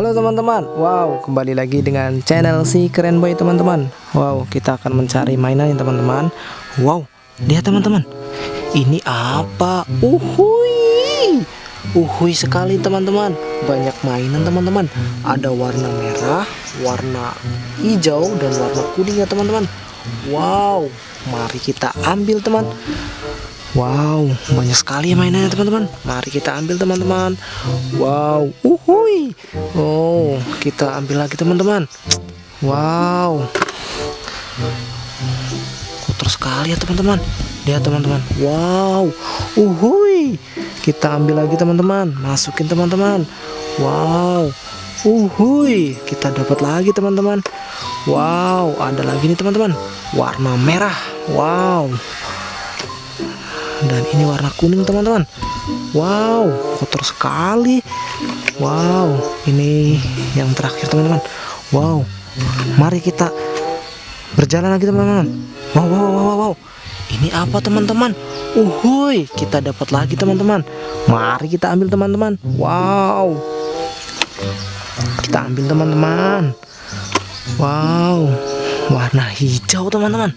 Halo teman-teman. Wow kembali lagi dengan channel si keren boy teman-teman. Wow kita akan mencari mainan ya teman-teman. Wow lihat teman-teman. Ini apa? Uhui Uhui sekali teman-teman. Banyak mainan teman-teman. Ada warna merah Warna hijau Dan warna kuning ya teman-teman. Wow Mari kita ambil teman Wow, banyak sekali mainannya teman-teman. Mari kita ambil teman-teman. Wow, uhui. Oh, kita ambil lagi teman-teman. Wow. Kotor sekali ya teman-teman. Lihat teman-teman. Wow, uhui. Kita ambil lagi teman-teman. Masukin teman-teman. Wow. Uhui, kita dapat lagi teman-teman. Wow, ada lagi nih teman-teman. Warna merah. Wow dan ini warna kuning teman-teman. Wow kotor sekali. Wow ini yang terakhir teman-teman. Wow mari kita berjalan lagi teman-teman. Wow, wow wow wow wow. Ini apa teman-teman? Uhui kita dapat lagi teman-teman. Mari kita ambil teman-teman. Wow. Kita ambil teman-teman. Wow. Warna hijau teman-teman.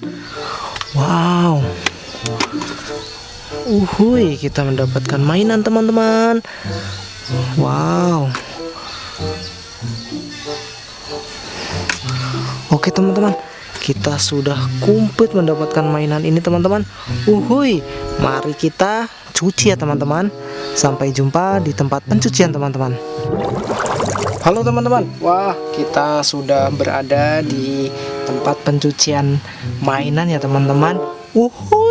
Wow Uhuy, kita mendapatkan mainan teman-teman. Wow. Oke teman-teman, kita sudah komplit mendapatkan mainan ini teman-teman. Uhuy, mari kita cuci ya teman-teman. Sampai jumpa di tempat pencucian teman-teman. Halo teman-teman, wah kita sudah berada di tempat pencucian mainan ya teman-teman. Uhuy,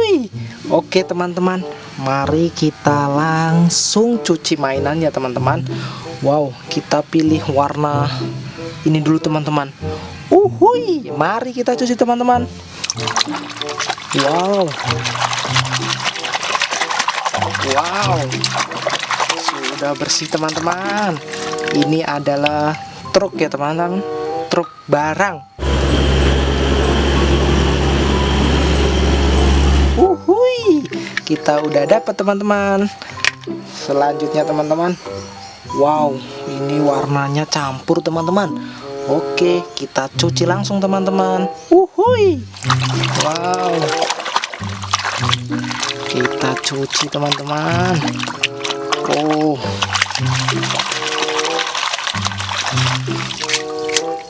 Oke teman-teman. Mari kita langsung cuci mainan ya teman-teman. Wow kita pilih warna Ini dulu teman-teman. Uhui Mari kita cuci teman-teman. Wow. Wow. Sudah bersih teman-teman. Ini adalah truk ya teman-teman. Truk barang kita udah dapat teman-teman. Selanjutnya teman-teman. Wow ini warnanya campur teman-teman. Oke kita cuci langsung teman-teman. Uhui wow. Kita cuci teman-teman. Oh.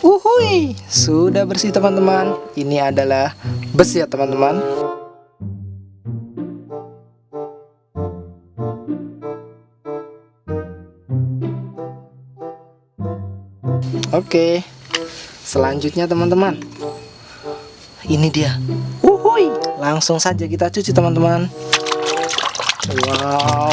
Uhui sudah bersih teman-teman. Ini adalah besi ya teman-teman Oke. Selanjutnya teman-teman. Ini dia. Uhuy Langsung saja kita cuci teman-teman. Wow.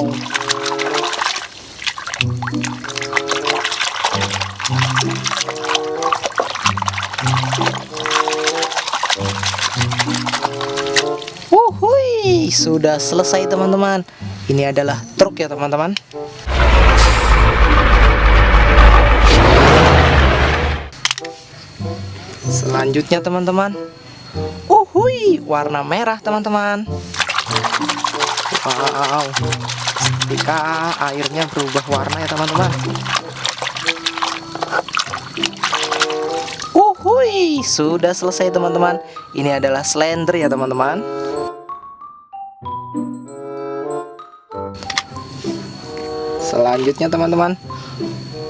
Uhuy Sudah selesai teman-teman. Ini adalah truk ya teman-teman Selanjutnya teman-teman. Uhui warna merah teman-teman. Wow. Ketika airnya berubah warna ya teman-teman. Uhui Sudah selesai teman-teman. Ini adalah slender ya teman-teman. Selanjutnya teman-teman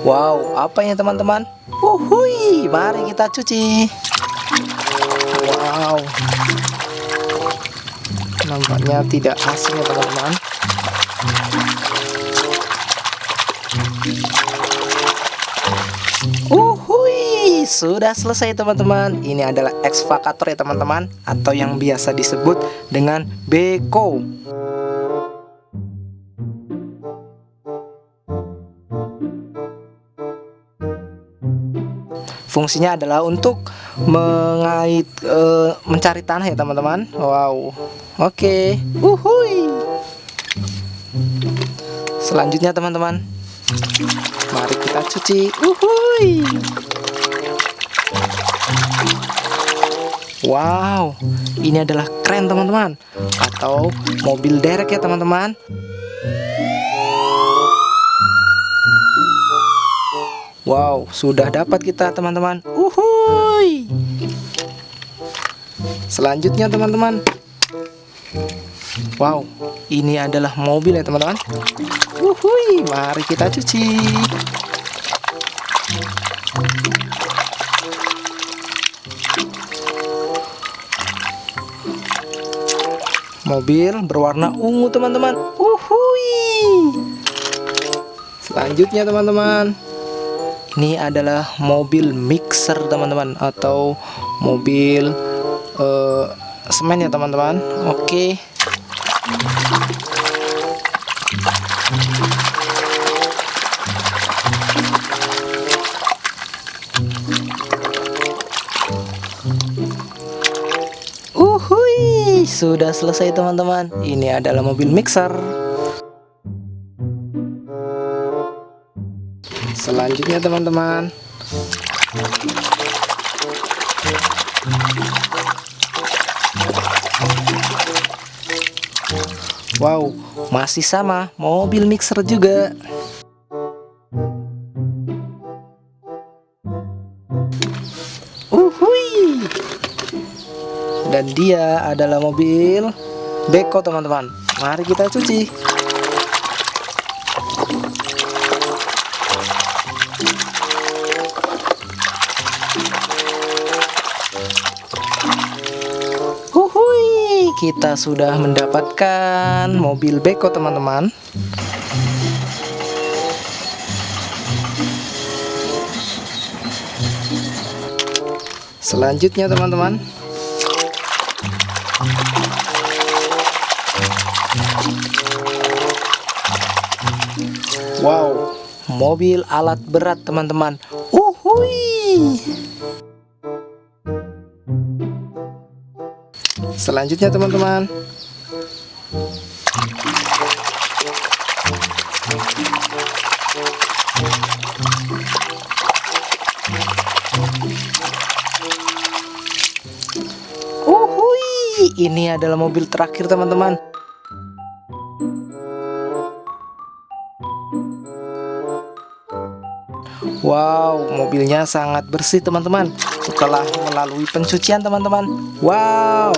Wow apa ya teman-teman Uhui, mari kita cuci. Wow. Nampaknya tidak asing ya teman-teman. Uhui, sudah selesai teman-teman. Ini adalah excavator ya teman-teman atau yang biasa disebut dengan beko. Fungsinya adalah untuk mengait uh, mencari tanah ya teman-teman. Wow. Oke. Okay. uhui selanjutnya teman-teman. Mari kita cuci. Uhui wow. Ini adalah keren teman-teman. Atau mobil derek ya teman-teman Wow, sudah dapat kita teman-teman. Uhuy. Selanjutnya teman-teman. Wow, ini adalah mobil ya teman-teman. Uhuy, mari kita cuci. Mobil berwarna ungu teman-teman. Uhuy. Selanjutnya teman-teman. Ini adalah mobil mixer teman-teman atau mobil uh, semen ya teman-teman. Oke. Uhuy, sudah selesai teman-teman. Ini adalah mobil mixer. Selanjutnya teman-teman. Wow, masih sama mobil mixer juga. Uhui. Dan dia adalah mobil beko teman-teman. Mari kita cuci. Kita sudah mendapatkan mobil beko teman-teman. Selanjutnya teman-teman. Wow, mobil alat berat teman-teman. Uhui. Selanjutnya teman-teman. Uhui, ini adalah mobil terakhir teman-teman. Wow, mobilnya sangat bersih teman-teman Setelah melalui pencucian teman-teman Wow,